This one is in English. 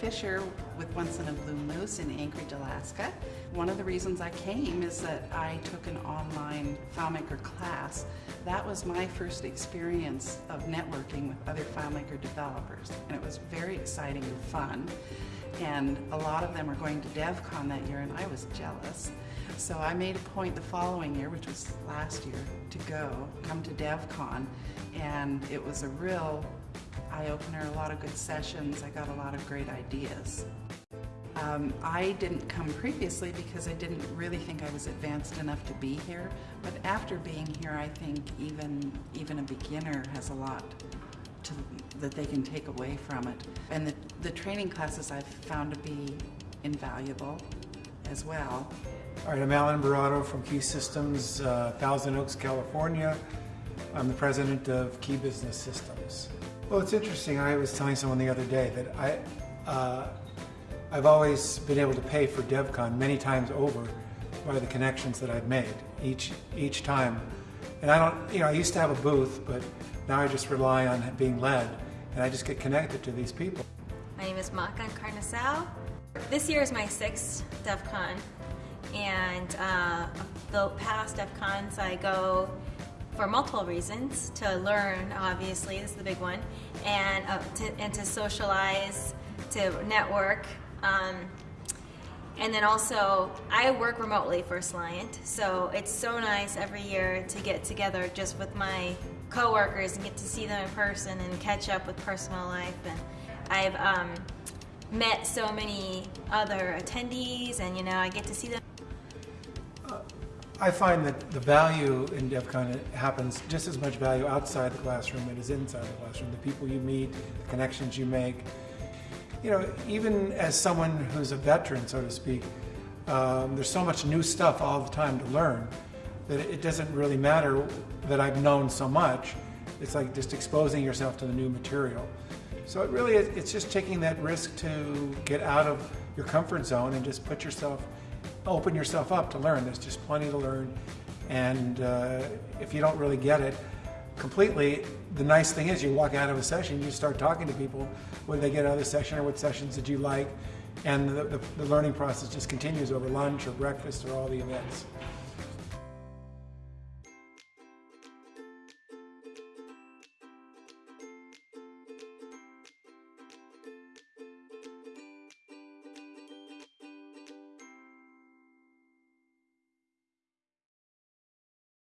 Fisher with Once in a Blue Moose in Anchorage, Alaska. One of the reasons I came is that I took an online FileMaker class. That was my first experience of networking with other FileMaker developers, and it was very exciting and fun. And a lot of them were going to DevCon that year, and I was jealous. So I made a point the following year, which was last year, to go, come to DevCon, and it was a real eye-opener, a lot of good sessions. I got a lot of great ideas. Um, I didn't come previously because I didn't really think I was advanced enough to be here, but after being here I think even, even a beginner has a lot to, that they can take away from it. And the, the training classes I've found to be invaluable as well. All right, I'm Alan Barato from Key Systems, uh, Thousand Oaks, California. I'm the president of Key Business Systems. Well, it's interesting. I was telling someone the other day that I, uh, I've always been able to pay for DevCon many times over by the connections that I've made each each time. And I don't, you know, I used to have a booth, but now I just rely on being led, and I just get connected to these people. My name is Makah Encarnacao. This year is my sixth DevCon, and uh, the past DevCons I go for multiple reasons. To learn obviously is the big one. And uh, to, and to socialize to network um, and then also I work remotely for Soliant so it's so nice every year to get together just with my coworkers and get to see them in person and catch up with personal life. And I've um, met so many other attendees and you know I get to see them I find that the value in DevCon happens just as much value outside the classroom as inside the classroom. The people you meet, the connections you make. You know, even as someone who's a veteran, so to speak, um, there's so much new stuff all the time to learn that it doesn't really matter that I've known so much. It's like just exposing yourself to the new material. So it really, it's just taking that risk to get out of your comfort zone and just put yourself open yourself up to learn. There's just plenty to learn. And uh, if you don't really get it completely, the nice thing is you walk out of a session, you start talking to people, did they get out of the session or what sessions did you like? And the, the, the learning process just continues over lunch or breakfast or all the events.